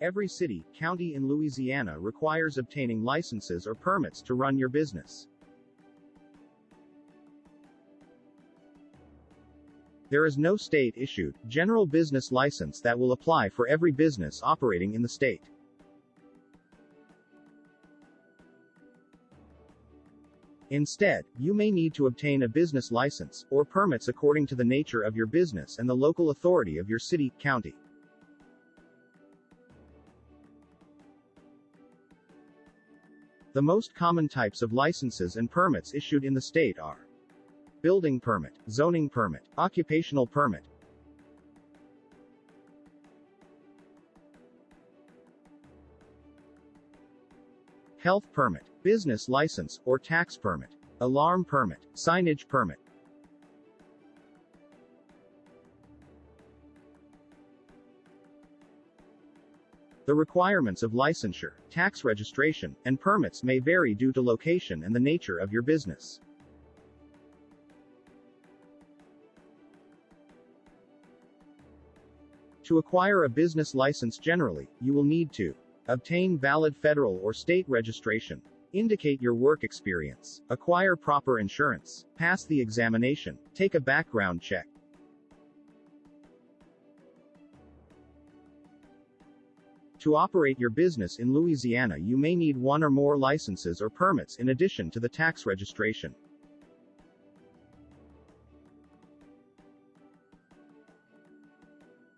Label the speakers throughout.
Speaker 1: Every city, county in Louisiana requires obtaining licenses or permits to run your business. There is no state-issued, general business license that will apply for every business operating in the state. Instead, you may need to obtain a business license, or permits according to the nature of your business and the local authority of your city, county. The most common types of licenses and permits issued in the state are building permit, zoning permit, occupational permit, health permit, business license, or tax permit, alarm permit, signage permit. The requirements of licensure, tax registration, and permits may vary due to location and the nature of your business. To acquire a business license generally, you will need to obtain valid federal or state registration, indicate your work experience, acquire proper insurance, pass the examination, take a background check, To operate your business in Louisiana you may need one or more licenses or permits in addition to the tax registration.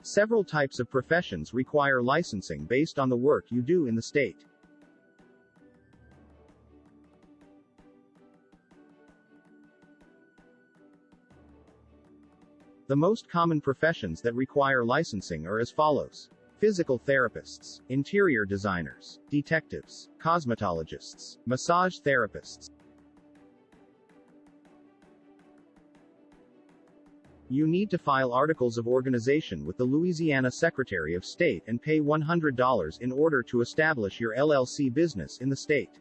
Speaker 1: Several types of professions require licensing based on the work you do in the state. The most common professions that require licensing are as follows. Physical therapists, interior designers, detectives, cosmetologists, massage therapists. You need to file articles of organization with the Louisiana Secretary of State and pay $100 in order to establish your LLC business in the state.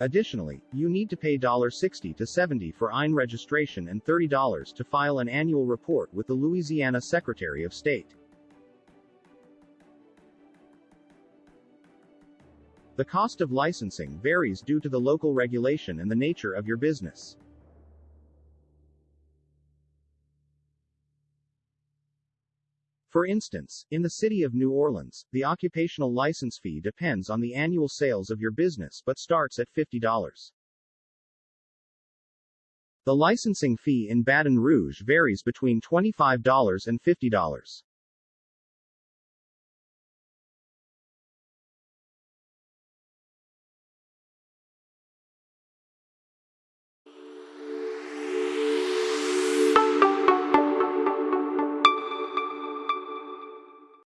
Speaker 1: Additionally, you need to pay 60 to 70 for EIN registration and $30 to file an annual report with the Louisiana Secretary of State. The cost of licensing varies due to the local regulation and the nature of your business. For instance, in the city of New Orleans, the occupational license fee depends on the annual sales of your business but starts at $50. The licensing fee in Baton Rouge varies between $25 and $50.